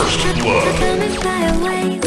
First Blood.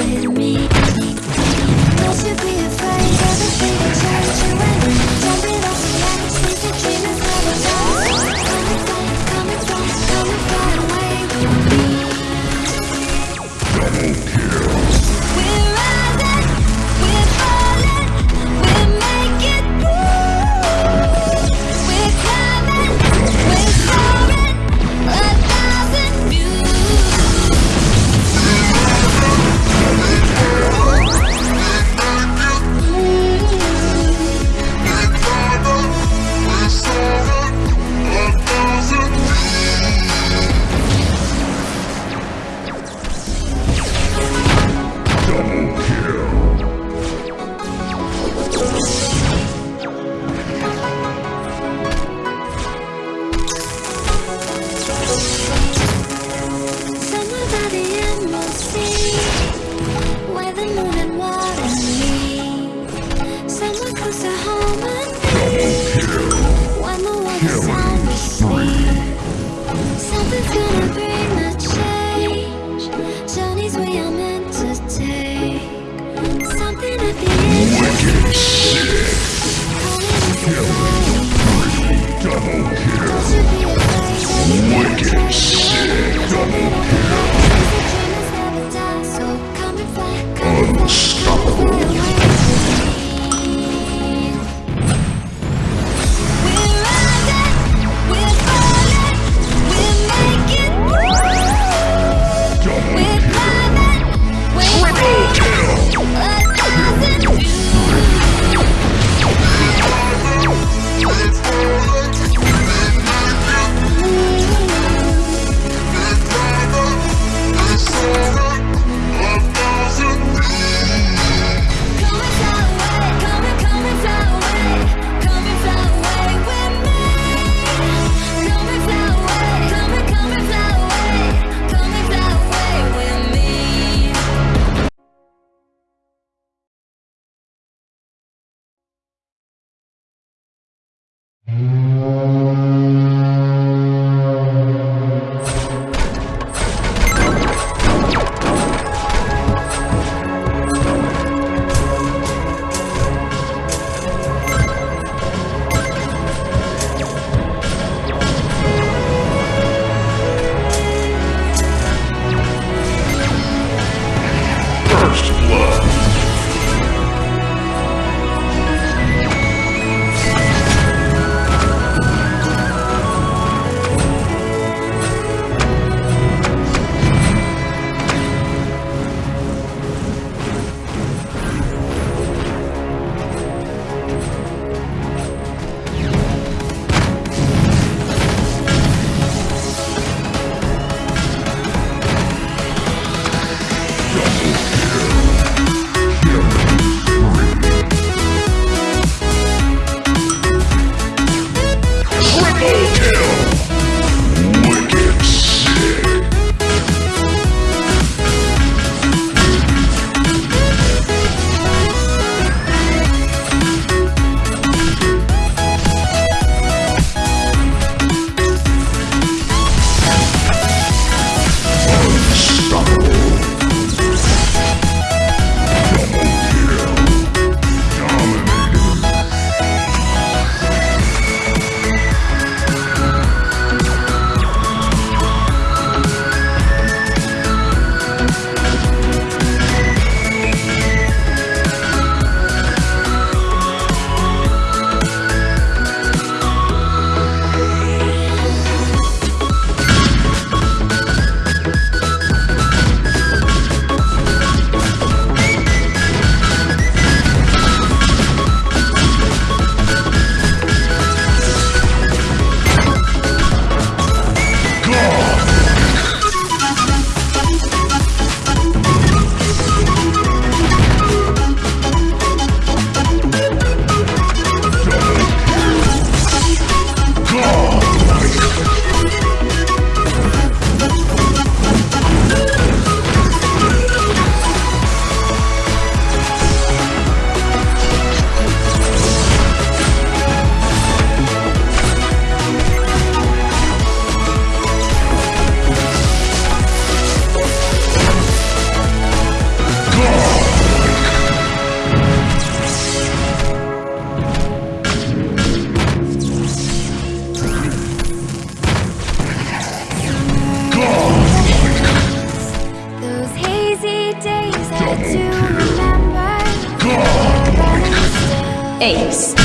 Still.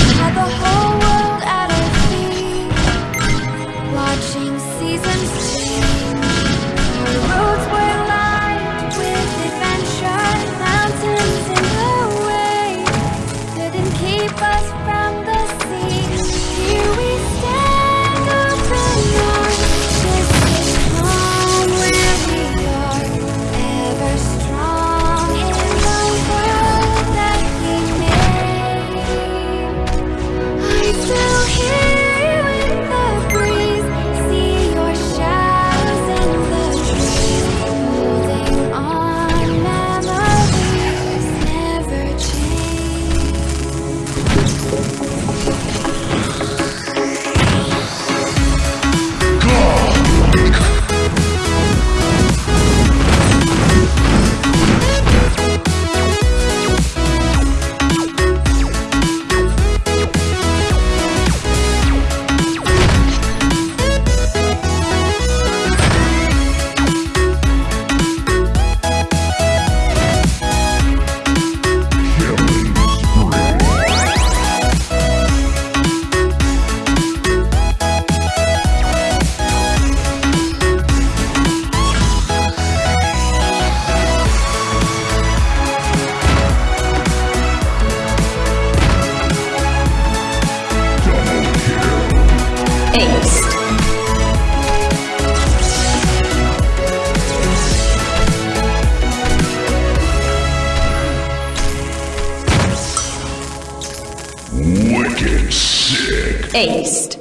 Wicked sick. Aced.